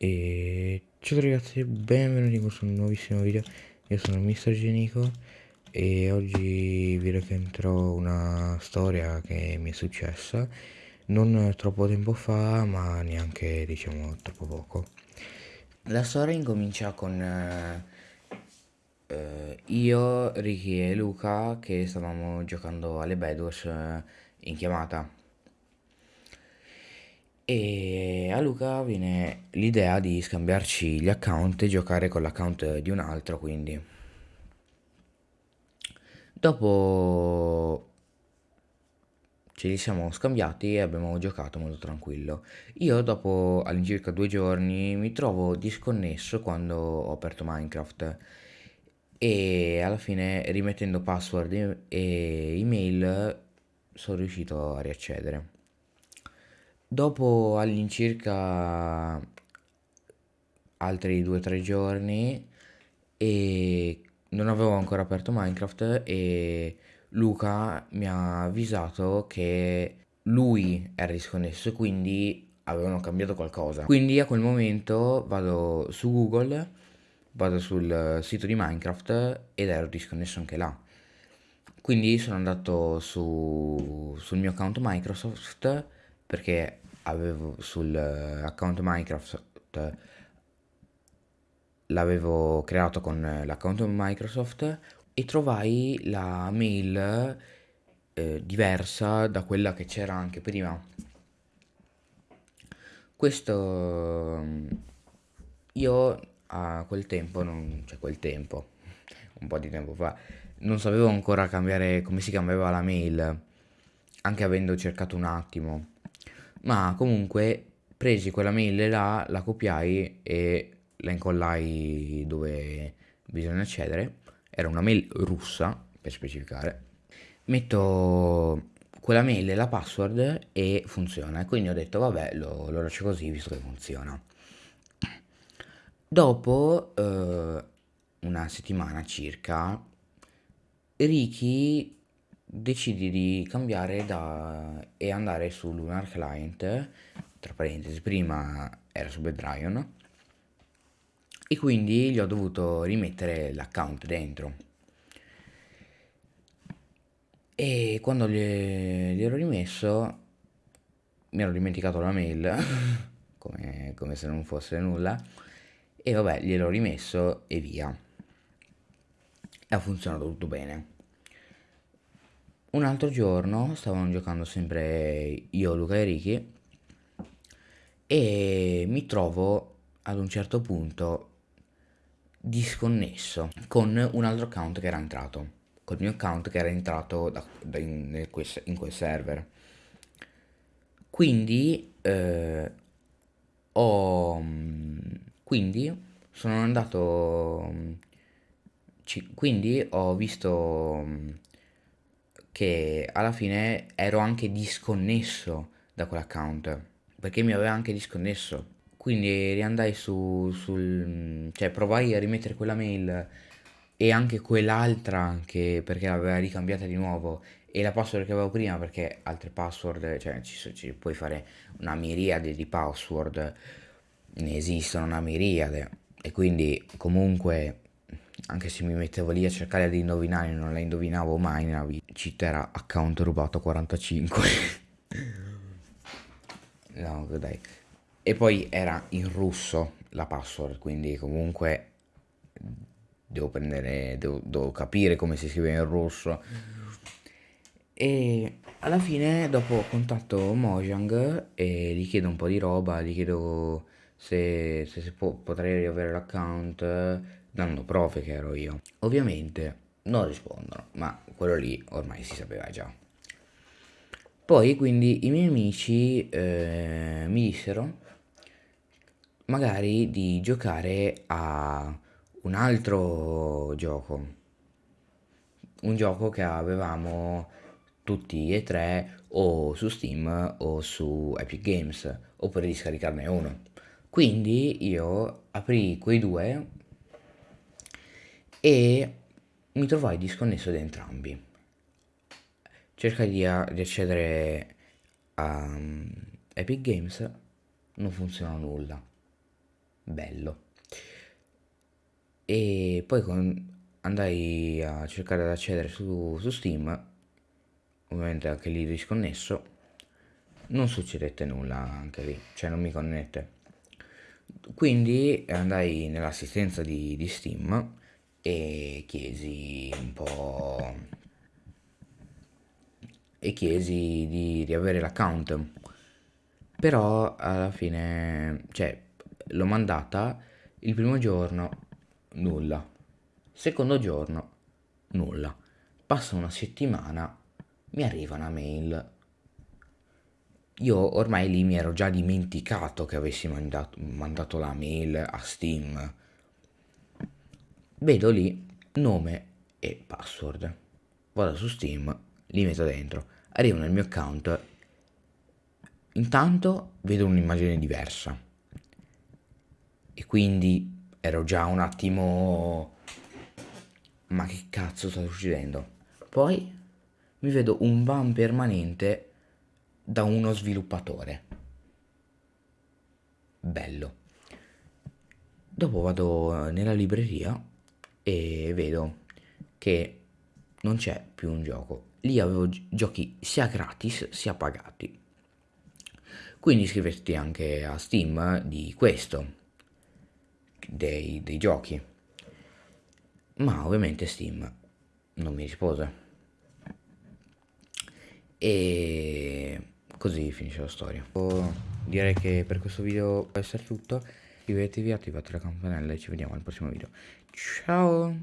E ciao ragazzi, benvenuti in questo nuovissimo video. Io sono Mr. Genico e oggi vi racconterò una storia che mi è successa non troppo tempo fa, ma neanche diciamo troppo poco. La storia incomincia con eh, io, Ricky e Luca che stavamo giocando alle Bedwars eh, in chiamata e a Luca viene l'idea di scambiarci gli account e giocare con l'account di un altro, quindi. Dopo ce li siamo scambiati e abbiamo giocato molto tranquillo. Io dopo all'incirca due giorni mi trovo disconnesso quando ho aperto Minecraft e alla fine rimettendo password e email sono riuscito a riaccedere. Dopo all'incirca altri 2-3 giorni e non avevo ancora aperto Minecraft e Luca mi ha avvisato che lui era disconnesso quindi avevano cambiato qualcosa. Quindi a quel momento vado su Google, vado sul sito di Minecraft ed ero disconnesso anche là. Quindi sono andato su, sul mio account Microsoft perché avevo sul eh, account Minecraft l'avevo creato con l'account Microsoft e trovai la mail eh, diversa da quella che c'era anche prima. Questo io a quel tempo, non, cioè quel tempo, un po' di tempo fa, non sapevo ancora cambiare come si cambiava la mail, anche avendo cercato un attimo ma comunque presi quella mail là, la copiai e la incollai dove bisogna accedere. Era una mail russa, per specificare. Metto quella mail e la password e funziona. Quindi ho detto, vabbè, lo, lo lascio così visto che funziona. Dopo eh, una settimana circa, Ricky decidi di cambiare da, e andare su Lunar Client, tra parentesi, prima era su Bedrion, e quindi gli ho dovuto rimettere l'account dentro. E quando gli, gli ero rimesso, mi ero dimenticato la mail, come, come se non fosse nulla, e vabbè, gliel'ho rimesso e via. E ha funzionato tutto bene. Un altro giorno stavamo giocando sempre io, Luca e Ricky e mi trovo ad un certo punto disconnesso con un altro account che era entrato, col mio account che era entrato da, da in, quel, in, quel, server. Quindi eh, ho quindi sono andato ci, quindi ho visto che alla fine ero anche disconnesso da quell'account perché mi aveva anche disconnesso. Quindi riandai su sul cioè provai a rimettere quella mail e anche quell'altra che perché l'aveva ricambiata di nuovo e la password che avevo prima perché altre password cioè ci, ci puoi fare una miriade di password ne esistono una miriade. E quindi comunque anche se mi mettevo lì a cercare di indovinare non la indovinavo mai nella vita cheat era account rubato 45 no dai. E poi era in russo la password quindi comunque devo prendere devo, devo capire come si scrive in russo. E alla fine dopo contatto Mojang e gli chiedo un po' di roba gli chiedo se, se, se può, potrei riavere l'account dando prove che ero io. Ovviamente non rispondono, ma quello lì ormai si sapeva già. Poi quindi i miei amici eh, mi dissero magari di giocare a un altro gioco, un gioco che avevamo tutti e tre o su Steam o su Epic Games oppure di scaricarne uno. Quindi io aprì quei due e mi trovai disconnesso da entrambi. Cercai di, di accedere a um, Epic Games, non funziona nulla. bello. E poi con- andai a cercare di accedere su, su Steam, ovviamente anche lì disconnesso, non succedette nulla anche lì, cioè non mi connette. Quindi andai nell'assistenza di, di Steam e chiesi un po' e chiesi di riavere l'account. Però alla fine cioè l'ho mandata il primo giorno nulla. Secondo giorno nulla. Passa una settimana mi arriva una mail io ormai lì mi ero già dimenticato che avessi mandato, mandato la mail a Steam. Vedo lì nome e password. Vado su Steam li metto dentro arrivo nel mio account. Intanto vedo un'immagine diversa. E quindi ero già un attimo ma che cazzo sta succedendo? Poi mi vedo un ban permanente da uno sviluppatore bello dopo vado nella libreria e vedo che non c'è più un gioco lì avevo giochi sia gratis sia pagati. Quindi iscriverti anche a Steam di questo, dei, dei giochi. Ma ovviamente Steam non mi rispose. E così finisce la storia. Direi che per questo video può essere tutto. Iscrivetevi, attivate la campanella e ci vediamo al prossimo video. Ciao!